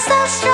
so strong.